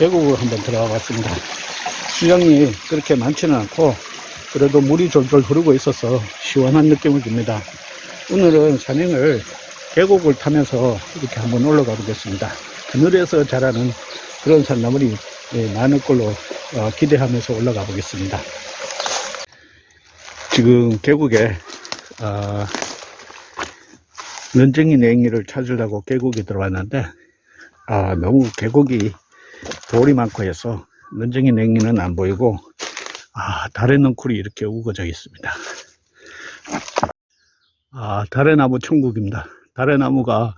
계곡을 한번 들어가 봤습니다. 수량이 그렇게 많지는 않고 그래도 물이 졸졸 흐르고 있어서 시원한 느낌을 줍니다. 오늘은 산행을 계곡을 타면서 이렇게 한번 올라가 보겠습니다. 하늘에서 자라는 그런 산나물이 예, 많을 걸로 어, 기대하면서 올라가 보겠습니다. 지금 계곡에 어, 런쟁이 냉이를 찾으려고 계곡에 들어왔는데 아, 너무 계곡이 돌이 많고 해서 런쟁이 냉이는 안 보이고 아, 달의 넝쿨이 이렇게 우거져 있습니다. 아, 달의 나무 천국입니다. 달의 나무가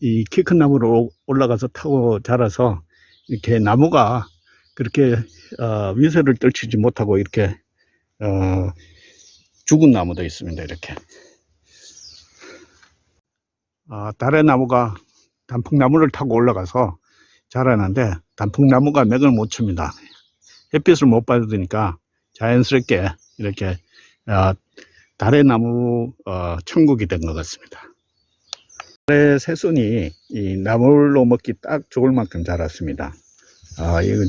이 키 큰 나무로 올라가서 타고 자라서 이렇게 나무가 그렇게 어, 위세를 떨치지 못하고 이렇게 어, 죽은 나무도 있습니다. 이렇게 아, 달의 나무가 단풍나무를 타고 올라가서 자라는데 단풍나무가 맥을 못 칩니다. 햇빛을 못 받으니까 자연스럽게 이렇게 어, 달의 나무 어, 천국이 된 것 같습니다. 달의 새순이 이 나물로 먹기 딱 좋을 만큼 자랐습니다. 아, 이건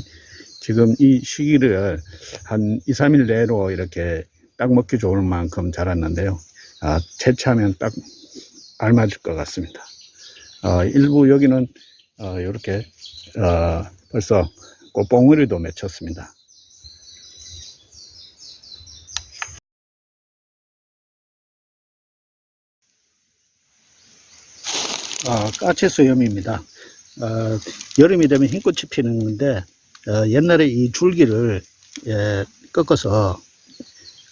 지금 이 시기를 한 2, 3일 내로 이렇게 딱 먹기 좋을 만큼 자랐는데요. 아, 채취하면 딱 알맞을 것 같습니다. 어, 일부 여기는 어, 이렇게 어, 벌써 꽃봉오리도 맺혔습니다. 아, 까치수염입니다. 어, 여름이 되면 흰꽃이 피는 건데 어, 옛날에 이 줄기를 예, 꺾어서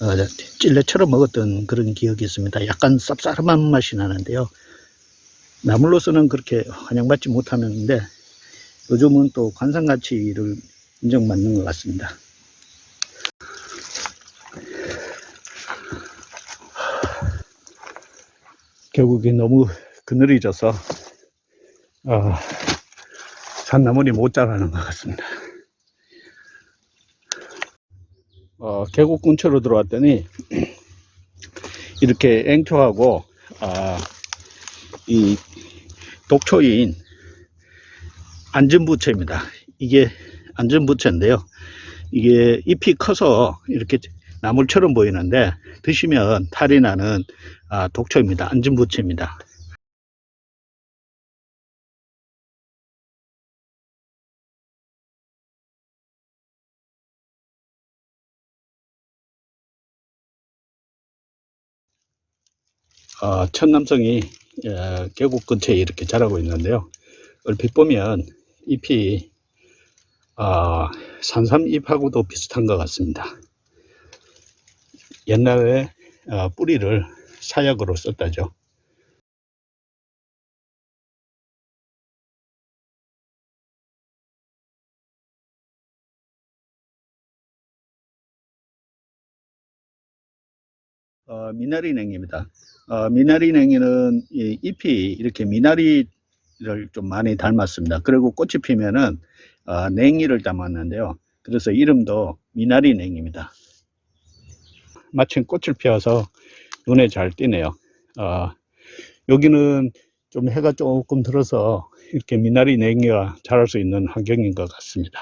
어, 찔레처럼 먹었던 그런 기억이 있습니다. 약간 쌉싸름한 맛이 나는데요. 나물로서는 그렇게 환영받지 못하는데 요즘은 또 관상가치를 인정받는 것 같습니다. 결국에 너무 그늘이 져서 어, 산나물이 못 자라는 것 같습니다. 어, 계곡 근처로 들어왔더니 이렇게 앵초하고 아, 이 독초인 안전부채입니다. 이게 안전부채인데요. 이게 잎이 커서 이렇게 나물처럼 보이는데 드시면 탈이 나는 아, 독초입니다. 안전부채입니다. 어, 천남성이 어, 계곡 근처에 이렇게 자라고 있는데요. 얼핏 보면 잎이 어, 산삼잎하고도 비슷한 것 같습니다. 옛날에 어, 뿌리를 사약으로 썼다죠. 어, 미나리냉입니다. 어, 미나리 냉이는 이 잎이 이렇게 미나리를 좀 많이 닮았습니다. 그리고 꽃이 피면은 어, 냉이를 담았는데요. 그래서 이름도 미나리 냉입니다. 마침 꽃을 피워서 눈에 잘 띄네요. 어, 여기는 좀 해가 조금 들어서 이렇게 미나리 냉이가 자랄 수 있는 환경인 것 같습니다.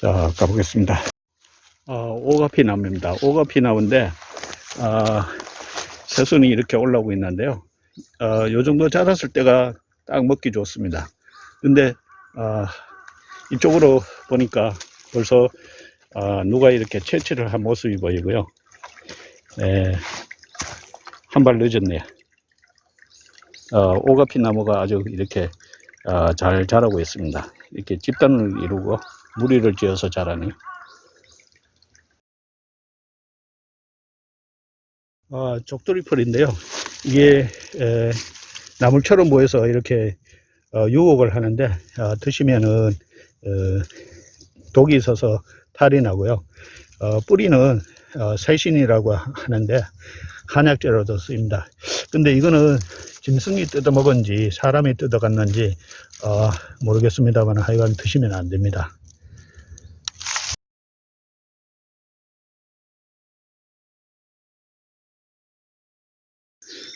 자, 가보겠습니다. 어, 오가피 나무입니다. 오가피 나무인데 어, 새순이 이렇게 올라오고 있는데요. 어, 요 정도 자랐을 때가 딱 먹기 좋습니다. 근데 어, 이쪽으로 보니까 벌써 어, 누가 이렇게 채취를 한 모습이 보이고요. 네, 한발 늦었네요. 어, 오가피 나무가 아주 이렇게 어, 잘 자라고 있습니다. 이렇게 집단을 이루고 무리를 지어서 자라네요. 아, 족돌이풀인데요. 이게 에, 나물처럼 보여서 이렇게 어, 유혹을 하는데 어, 드시면은 어, 독이 있어서 탈이 나고요. 어, 뿌리는 어, 새신이라고 하는데 한약재로도 쓰입니다. 근데 이거는 짐승이 뜯어먹은지 사람이 뜯어갔는지 어, 모르겠습니다만 하여간 드시면 안 됩니다.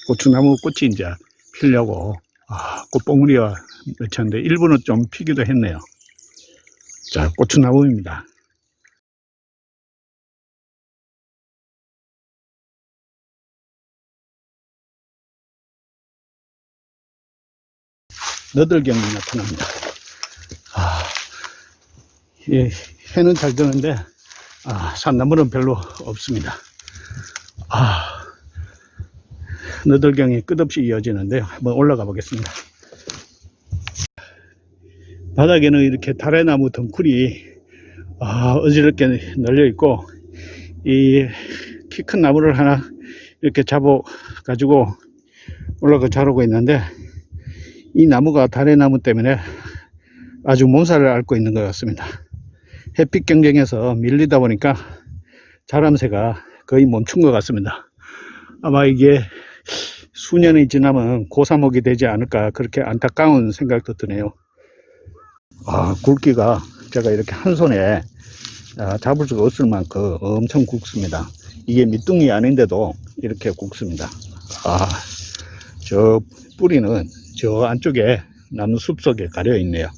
고추나무 꽃이 이제 피려고 아, 꽃봉우리가 맺혔는데 일부는 좀 피기도 했네요. 자, 고추나무입니다. 너들경이 나타납니다. 아, 예, 해는 잘 드는데, 아, 산나물은 별로 없습니다. 아, 너들경이 끝없이 이어지는데요. 한번 올라가 보겠습니다. 바닥에는 이렇게 다래나무 덩쿨이 아, 어지럽게 널려 있고 이 키 큰 나무를 하나 이렇게 잡아 가지고 올라가 자르고 있는데 이 나무가 다래나무 때문에 아주 몸살을 앓고 있는 것 같습니다. 햇빛 경쟁에서 밀리다 보니까 자람새가 거의 멈춘 것 같습니다. 아마 이게 수년이 지나면 고사목이 되지 않을까 그렇게 안타까운 생각도 드네요. 아, 굵기가 제가 이렇게 한 손에 아, 잡을 수가 없을 만큼 엄청 굵습니다. 이게 밑둥이 아닌데도 이렇게 굵습니다. 아, 저 뿌리는 저 안쪽에 나무 숲 속에 가려 있네요.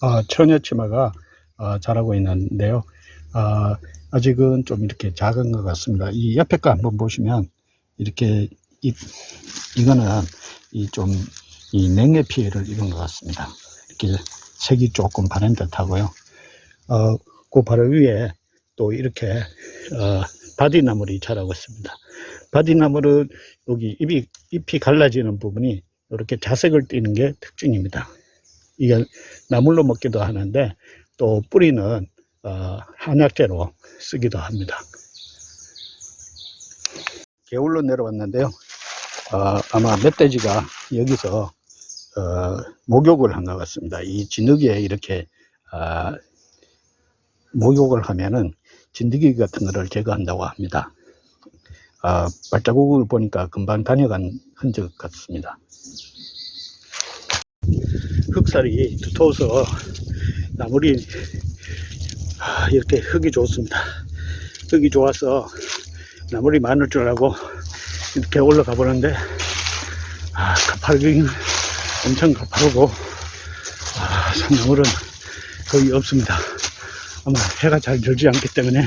아, 처녀치마가 아, 자라고 있는데요. 아, 아직은 좀 이렇게 작은 것 같습니다. 이 옆에 거 한번 보시면 이렇게 이, 이거는 이 좀 이 냉해 피해를 입은 것 같습니다. 이렇게 색이 조금 다른 듯 하고요. 어, 그 바로 위에 또 이렇게 어, 바디나물이 자라고 있습니다. 바디나물은 여기 잎이, 잎이 갈라지는 부분이 이렇게 자색을 띠는 게 특징입니다. 이게 나물로 먹기도 하는데 또 뿌리는 어, 한약재로 쓰기도 합니다. 개울로 내려왔는데요. 어, 아마 멧돼지가 여기서 어, 목욕을 한 것 같습니다. 이 진흙에 이렇게 아, 목욕을 하면은 진드기 같은 거를 제거한다고 합니다. 아, 발자국을 보니까 금방 다녀간 흔적 같습니다. 흙살이 두터워서 나물이 아, 이렇게 흙이 좋습니다. 흙이 좋아서 나물이 많을 줄 알고 이렇게 올라가 보는데 아, 가파르긴 엄청 가파르고 아, 산나물은 거의 없습니다. 아마 해가 잘 들지 않기 때문에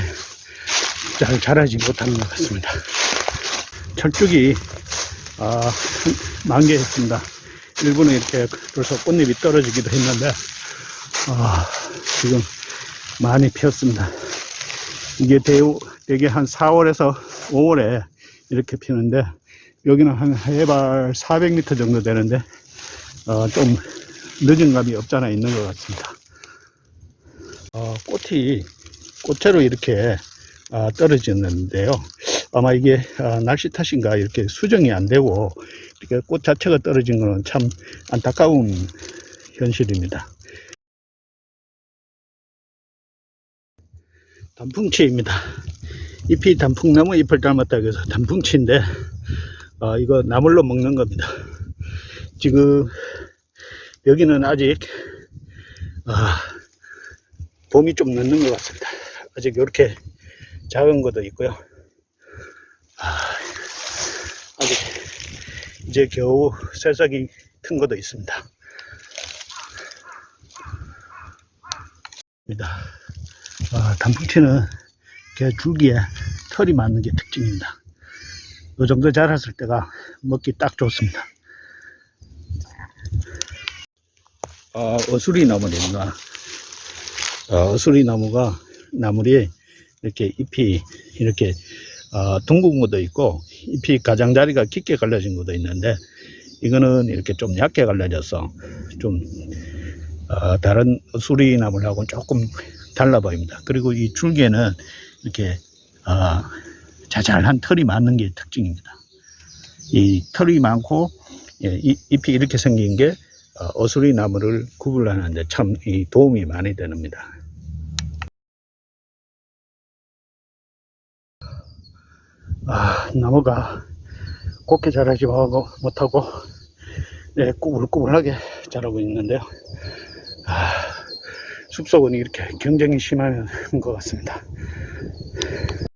잘 자라지 못하는 것 같습니다. 철쭉이 아, 만개했습니다. 일부는 이렇게 벌써 꽃잎이 떨어지기도 했는데 아, 지금 많이 피었습니다. 이게 대우, 대개 한 4월에서 5월에 이렇게 피는데 여기는 한 해발 400m 정도 되는데 어, 좀 늦은 감이 없잖아 있는 것 같습니다. 어, 꽃이 꽃으로 이렇게 아, 떨어졌는데요. 아마 이게 아, 날씨 탓인가 이렇게 수정이 안 되고 이렇게 꽃 자체가 떨어진 것은 참 안타까운 현실입니다. 단풍치입니다. 잎이 단풍나무 잎을 닮았다 그래서 단풍치인데 어, 이거 나물로 먹는 겁니다. 지금 여기는 아직 아, 봄이 좀 늦는 것 같습니다. 아직 이렇게 작은 것도 있고요. 아, 아직 이제 겨우 새싹이 큰 것도 있습니다. 아, 단풍치는 이렇게 줄기에 털이 많은 게 특징입니다. 이 정도 자랐을 때가 먹기 딱 좋습니다. 아, 어수리 나무입니다. 어, 어수리 나무가 나물이 이렇게 잎이 이렇게 어, 둥근 것도 있고 잎이 가장자리가 깊게 갈라진 것도 있는데 이거는 이렇게 좀 얇게 갈라져서 좀 어, 다른 수리 나물하고는 조금 달라 보입니다. 그리고 이 줄기에는 이렇게 어, 자잘한 털이 많은 게 특징입니다. 이 털이 많고 예, 이, 잎이 이렇게 생긴 게 어, 어수리 나무를 구분하는데 참이 도움이 많이 됩니다. 아, 나무가 곱게 자라지 못하고 네, 꾸불꾸불하게 자라고 있는데요. 아, 숲속은 이렇게 경쟁이 심한 것 같습니다.